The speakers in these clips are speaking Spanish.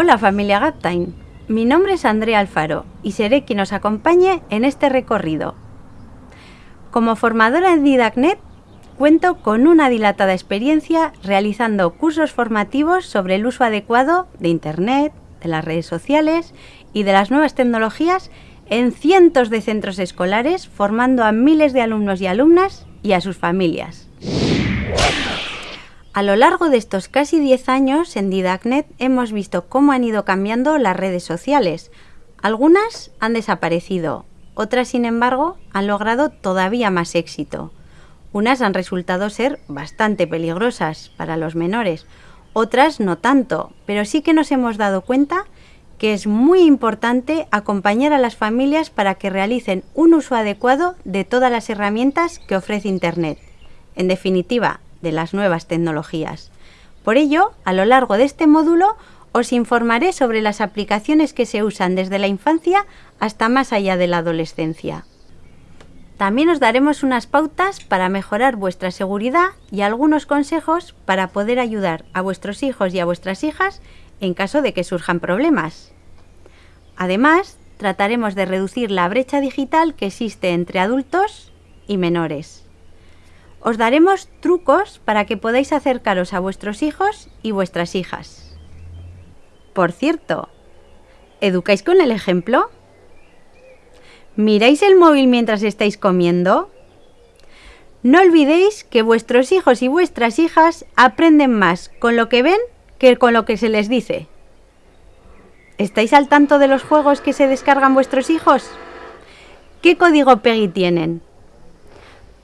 Hola familia Gaptime, mi nombre es Andrea Alfaro y seré quien os acompañe en este recorrido. Como formadora en Didacnet, cuento con una dilatada experiencia realizando cursos formativos sobre el uso adecuado de Internet, de las redes sociales y de las nuevas tecnologías en cientos de centros escolares, formando a miles de alumnos y alumnas y a sus familias. A lo largo de estos casi 10 años en Didacnet hemos visto cómo han ido cambiando las redes sociales. Algunas han desaparecido, otras sin embargo han logrado todavía más éxito. Unas han resultado ser bastante peligrosas para los menores, otras no tanto, pero sí que nos hemos dado cuenta que es muy importante acompañar a las familias para que realicen un uso adecuado de todas las herramientas que ofrece Internet. En definitiva, de las nuevas tecnologías. Por ello, a lo largo de este módulo os informaré sobre las aplicaciones que se usan desde la infancia hasta más allá de la adolescencia. También os daremos unas pautas para mejorar vuestra seguridad y algunos consejos para poder ayudar a vuestros hijos y a vuestras hijas en caso de que surjan problemas. Además, trataremos de reducir la brecha digital que existe entre adultos y menores. Os daremos trucos para que podáis acercaros a vuestros hijos y vuestras hijas. Por cierto, ¿educáis con el ejemplo? ¿Miráis el móvil mientras estáis comiendo? No olvidéis que vuestros hijos y vuestras hijas aprenden más con lo que ven que con lo que se les dice. ¿Estáis al tanto de los juegos que se descargan vuestros hijos? ¿Qué código PEGI tienen?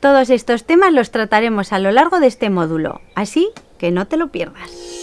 Todos estos temas los trataremos a lo largo de este módulo, así que no te lo pierdas.